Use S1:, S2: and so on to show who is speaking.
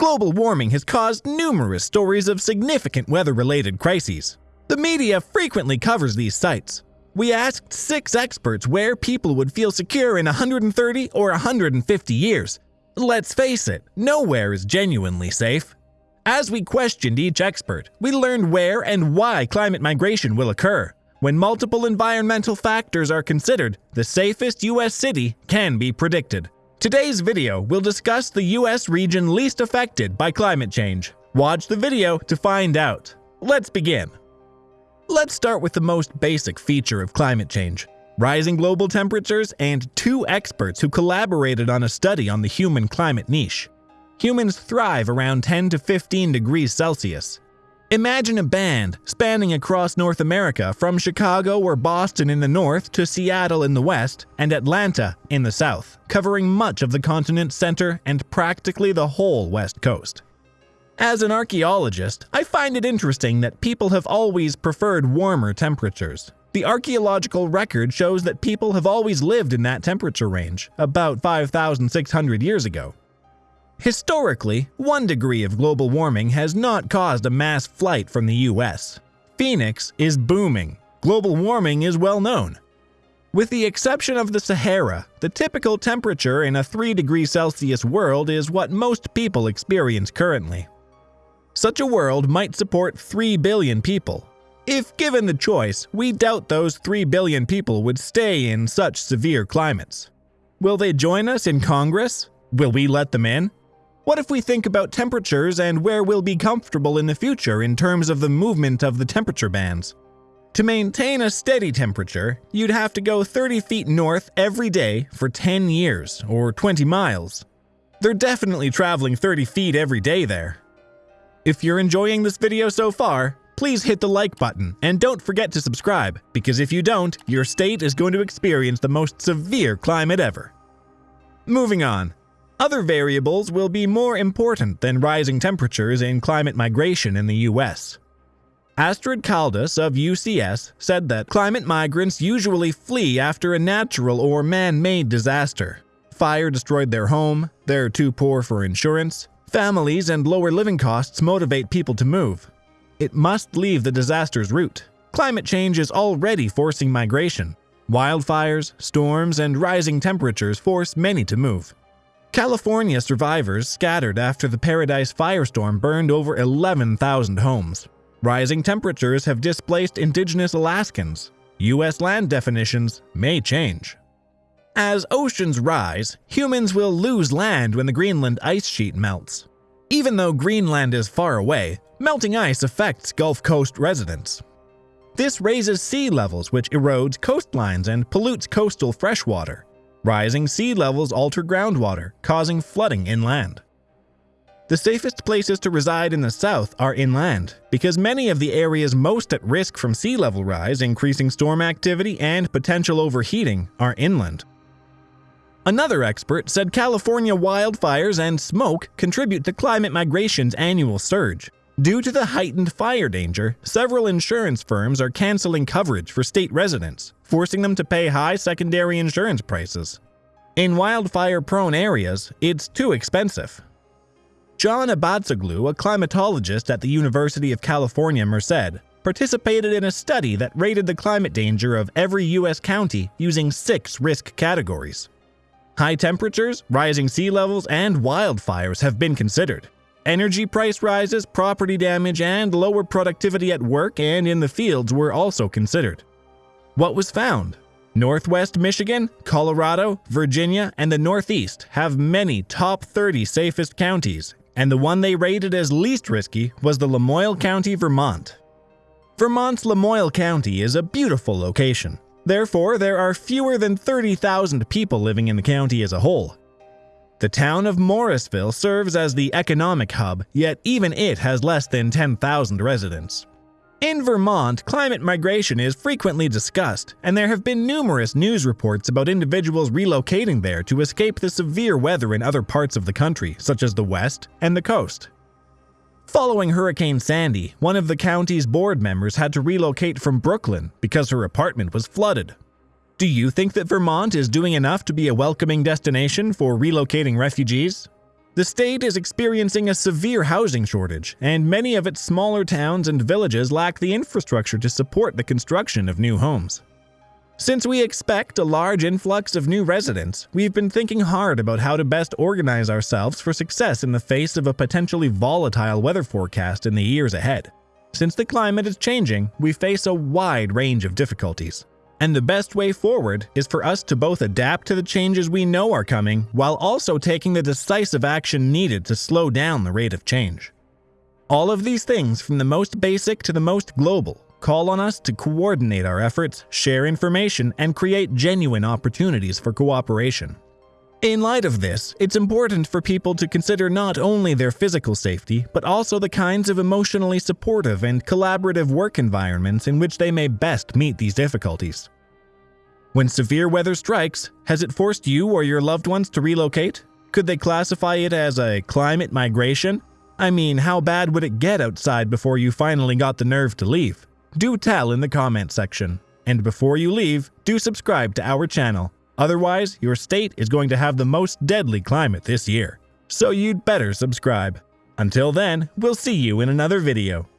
S1: Global warming has caused numerous stories of significant weather related crises. The media frequently covers these sites. We asked six experts where people would feel secure in 130 or 150 years. Let's face it, nowhere is genuinely safe. As we questioned each expert, we learned where and why climate migration will occur. When multiple environmental factors are considered, the safest US city can be predicted. Today's video will discuss the US region least affected by climate change. Watch the video to find out. Let's begin. Let's start with the most basic feature of climate change rising global temperatures and two experts who collaborated on a study on the human climate niche. Humans thrive around 10 to 15 degrees Celsius, Imagine a band spanning across North America from Chicago or Boston in the north to Seattle in the west and Atlanta in the south, covering much of the continent's center and practically the whole west coast. As an archaeologist, I find it interesting that people have always preferred warmer temperatures. The archaeological record shows that people have always lived in that temperature range, about 5,600 years ago. Historically, one degree of global warming has not caused a mass flight from the US. Phoenix is booming. Global warming is well known. With the exception of the Sahara, the typical temperature in a 3 degrees Celsius world is what most people experience currently. Such a world might support 3 billion people. If given the choice, we doubt those 3 billion people would stay in such severe climates. Will they join us in Congress? Will we let them in? What if we think about temperatures and where we'll be comfortable in the future in terms of the movement of the temperature bands? To maintain a steady temperature, you'd have to go 30 feet north every day for 10 years, or 20 miles. They're definitely traveling 30 feet every day there. If you're enjoying this video so far, please hit the like button and don't forget to subscribe, because if you don't, your state is going to experience the most severe climate ever. Moving on, other variables will be more important than rising temperatures in climate migration in the US. Astrid Caldas of UCS said that climate migrants usually flee after a natural or man-made disaster. Fire destroyed their home, they're too poor for insurance, families and lower living costs motivate people to move. It must leave the disaster's route. Climate change is already forcing migration. Wildfires, storms, and rising temperatures force many to move. California survivors scattered after the Paradise firestorm burned over 11,000 homes. Rising temperatures have displaced indigenous Alaskans. U.S. land definitions may change. As oceans rise, humans will lose land when the Greenland ice sheet melts. Even though Greenland is far away, melting ice affects Gulf Coast residents. This raises sea levels, which erodes coastlines and pollutes coastal freshwater. Rising sea levels alter groundwater, causing flooding inland. The safest places to reside in the south are inland, because many of the areas most at risk from sea level rise, increasing storm activity, and potential overheating are inland. Another expert said California wildfires and smoke contribute to climate migration's annual surge. Due to the heightened fire danger, several insurance firms are canceling coverage for state residents, forcing them to pay high secondary insurance prices. In wildfire-prone areas, it's too expensive. John Abatzoglou, a climatologist at the University of California, Merced, participated in a study that rated the climate danger of every U.S. county using six risk categories. High temperatures, rising sea levels, and wildfires have been considered. Energy price rises, property damage, and lower productivity at work and in the fields were also considered. What was found? Northwest Michigan, Colorado, Virginia, and the Northeast have many top 30 safest counties, and the one they rated as least risky was the Lamoille County, Vermont. Vermont's Lamoille County is a beautiful location. Therefore, there are fewer than 30,000 people living in the county as a whole, the town of Morrisville serves as the economic hub, yet even it has less than 10,000 residents. In Vermont, climate migration is frequently discussed, and there have been numerous news reports about individuals relocating there to escape the severe weather in other parts of the country, such as the West and the coast. Following Hurricane Sandy, one of the county's board members had to relocate from Brooklyn because her apartment was flooded. Do you think that Vermont is doing enough to be a welcoming destination for relocating refugees? The state is experiencing a severe housing shortage, and many of its smaller towns and villages lack the infrastructure to support the construction of new homes. Since we expect a large influx of new residents, we've been thinking hard about how to best organize ourselves for success in the face of a potentially volatile weather forecast in the years ahead. Since the climate is changing, we face a wide range of difficulties. And the best way forward is for us to both adapt to the changes we know are coming while also taking the decisive action needed to slow down the rate of change. All of these things, from the most basic to the most global, call on us to coordinate our efforts, share information, and create genuine opportunities for cooperation. In light of this, it's important for people to consider not only their physical safety, but also the kinds of emotionally supportive and collaborative work environments in which they may best meet these difficulties. When severe weather strikes, has it forced you or your loved ones to relocate? Could they classify it as a climate migration? I mean, how bad would it get outside before you finally got the nerve to leave? Do tell in the comment section. And before you leave, do subscribe to our channel. Otherwise, your state is going to have the most deadly climate this year. So you'd better subscribe. Until then, we'll see you in another video.